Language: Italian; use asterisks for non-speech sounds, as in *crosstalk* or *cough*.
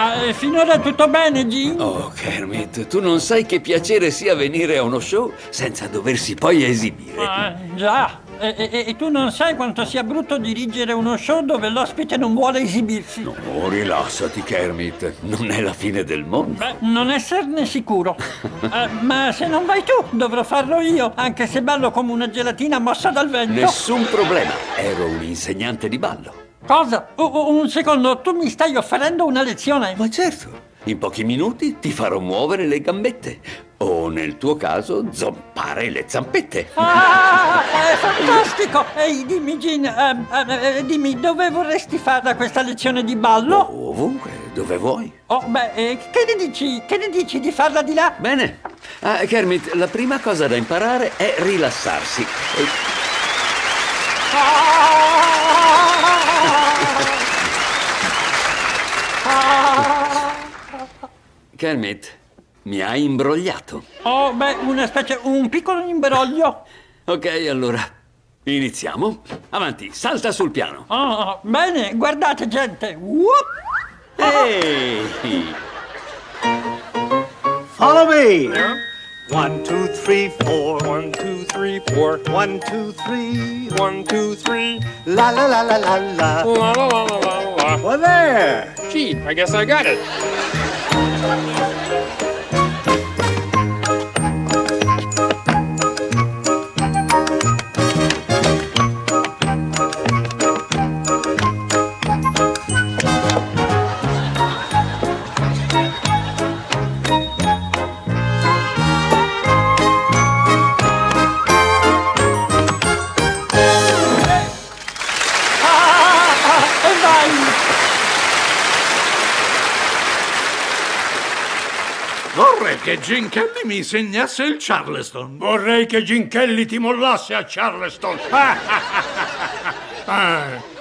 Ah, finora tutto bene, Jim? Oh, Kermit, tu non sai che piacere sia venire a uno show senza doversi poi esibire. Ah, già. E, e- e tu non sai quanto sia brutto dirigere uno show dove l'ospite non vuole esibirsi. Oh, rilassati, Kermit. Non è la fine del mondo. Beh, non esserne sicuro. *laughs* Eh, ma se non vai tu, dovrò farlo io, anche se ballo come una gelatina mossa dal vento. Nessun problema. Ero un insegnante di ballo. Cosa? U- un secondo, tu mi stai offrendo una lezione? Ma certo, in pochi minuti ti farò muovere le gambette. O nel tuo caso, zompare le zampette. Ah, è fantastico! Ehi, dimmi, Gin, ehm, eh, eh, dimmi, dove vorresti farla questa lezione di ballo? Ovunque, dove vuoi. Oh, beh, eh, che ne dici? Che ne dici di farla di là? Bene. Ah, Kermit, la prima cosa da imparare è rilassarsi. E- Kermit, mi hai imbrogliato. Oh, beh, una specie, un piccolo imbroglio. *laughs* Ok, allora, iniziamo. Avanti, salta sul piano. Oh, bene, guardate, gente. Whoop! Ehi! *laughs* Follow me. One, two, three, four. One, two, three, four. One, two, three. One, two, three. La la la la la la. La la la la la la. Well, there. Gee, I guess I got it. E Vorrei che Gin Kelly mi insegnasse il Charleston. Vorrei che Gin Kelly ti mollasse a Charleston. Ah, *laughs*